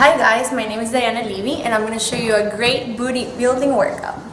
Hi guys, my name is Diana Levy and I'm going to show you a great booty building workout.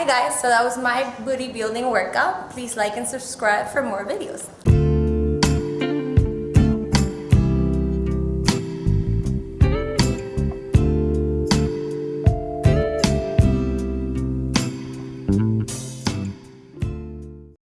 Hi guys, so that was my booty building workout. Please like and subscribe for more videos.